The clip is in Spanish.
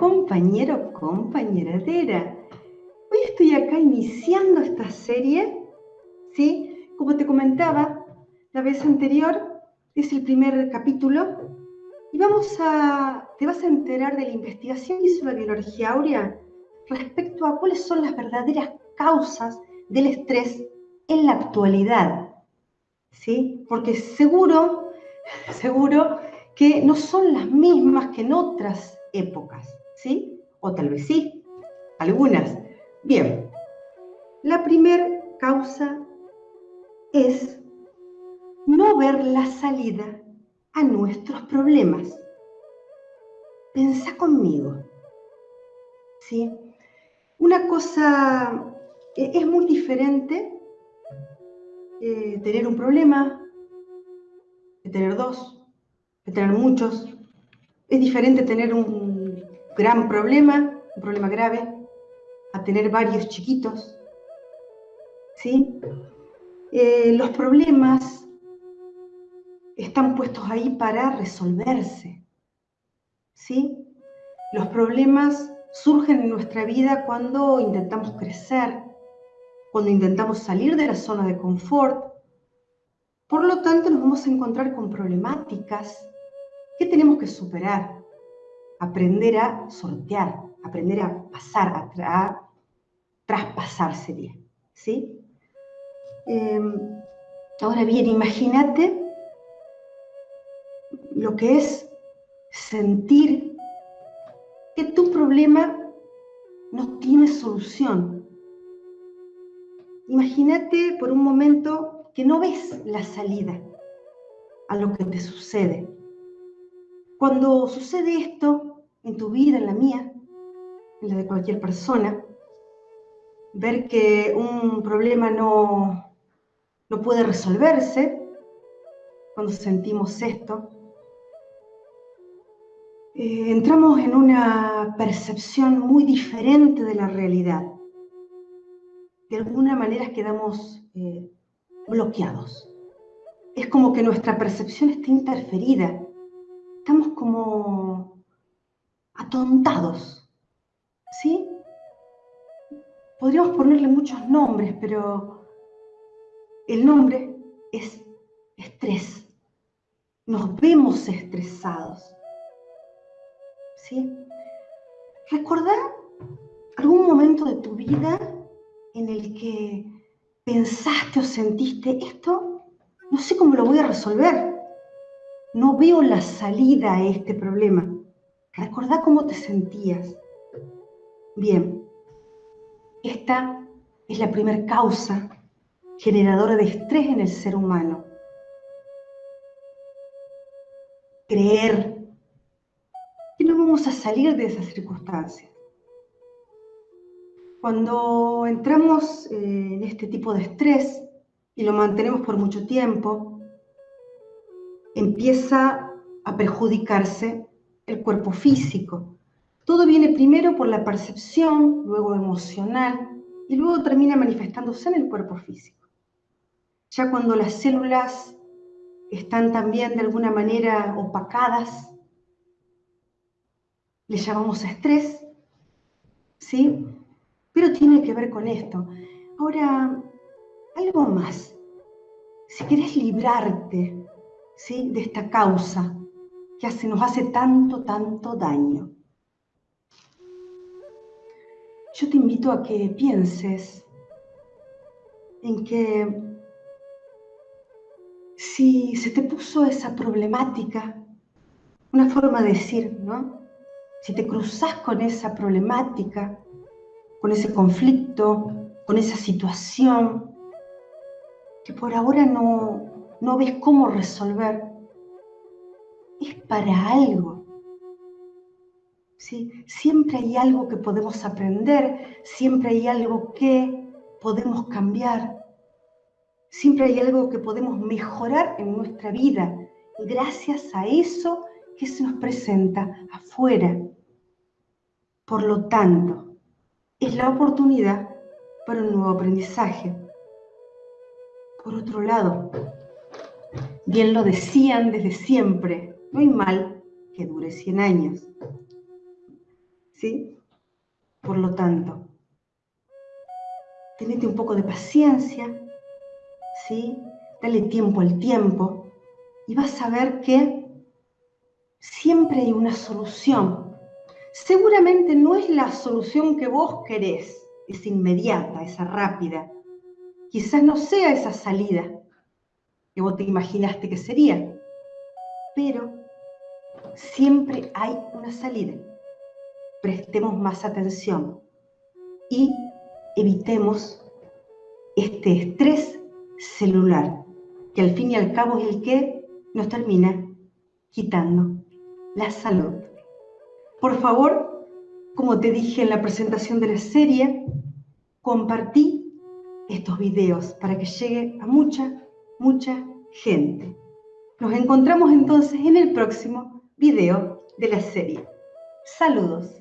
compañera Tera. Hoy estoy acá iniciando esta serie, ¿sí? Como te comentaba la vez anterior, es el primer capítulo y vamos a, te vas a enterar de la investigación que hizo la biología áurea respecto a cuáles son las verdaderas causas del estrés en la actualidad, ¿sí? Porque seguro, seguro que no son las mismas que en otras épocas, ¿sí? O tal vez sí, algunas. Bien, la primera causa es no ver la salida a nuestros problemas. Pensa conmigo, ¿sí? Una cosa e-, es muy diferente eh, tener un problema tener dos, tener muchos. Es diferente tener un gran problema, un problema grave, a tener varios chiquitos. ¿Sí? Eh, los problemas están puestos ahí para resolverse. ¿Sí? Los problemas surgen en nuestra vida cuando intentamos crecer, cuando intentamos salir de la zona de confort. Por lo tanto, nos vamos a encontrar con problemáticas que tenemos que superar, aprender a sortear, aprender a pasar, a, traspasar sería. ¿sí? Em, ahora bien, imagínate lo que es sentir que tu problema no tiene solución, Imagínate por un momento que no ves la salida a lo que te sucede. Cuando sucede esto en tu vida, en la mía, en la de cualquier persona, ver que un problema no, no puede resolverse, cuando sentimos esto, eh, entramos en una percepción muy diferente de la realidad de alguna manera quedamos eh, bloqueados. Es como que nuestra percepción está interferida. Estamos como atontados. ¿Sí? Podríamos ponerle muchos nombres, pero el nombre es estrés. Nos vemos estresados. ¿Sí? Recordar algún momento de tu vida en el que pensaste o sentiste, esto no sé cómo lo voy a resolver, no veo la salida a este problema. Recordá cómo te sentías. Bien, esta es la primera causa generadora de estrés en el ser humano. Creer que no vamos a salir de esas circunstancias. Cuando entramos eh, en este tipo de estrés y lo mantenemos por mucho tiempo, empieza a perjudicarse el cuerpo físico. Todo viene primero por la percepción, luego emocional y luego termina manifestándose en el cuerpo físico. Ya cuando las células están también de alguna manera opacadas, le llamamos estrés, ¿sí? pero tiene que ver con esto. Ahora, algo más. Si querés librarte ¿sí? de esta causa que hace, nos hace tanto, tanto daño, yo te invito a que pienses en que si se te puso esa problemática, una forma de decir, ¿no? Si te cruzas con esa problemática, con ese conflicto, con esa situación que por ahora no, no ves cómo resolver, es para algo. ¿sí? Siempre hay algo que podemos aprender, siempre hay algo que podemos cambiar, siempre hay algo que podemos mejorar en nuestra vida gracias a eso que se nos presenta afuera. Por lo tanto, es la oportunidad para un nuevo aprendizaje. Por otro lado, bien lo decían desde siempre, no hay mal que dure 100 años. ¿Sí? Por lo tanto, tenete un poco de paciencia, ¿sí? Dale tiempo al tiempo y vas a ver que siempre hay una solución. Seguramente no es la solución que vos querés, es inmediata, esa rápida. Quizás no sea esa salida que vos te imaginaste que sería, pero siempre hay una salida. Prestemos más atención y evitemos este estrés celular, que al fin y al cabo es el que nos termina quitando la salud. Por favor, como te dije en la presentación de la serie, compartí estos videos para que llegue a mucha, mucha gente. Nos encontramos entonces en el próximo video de la serie. Saludos.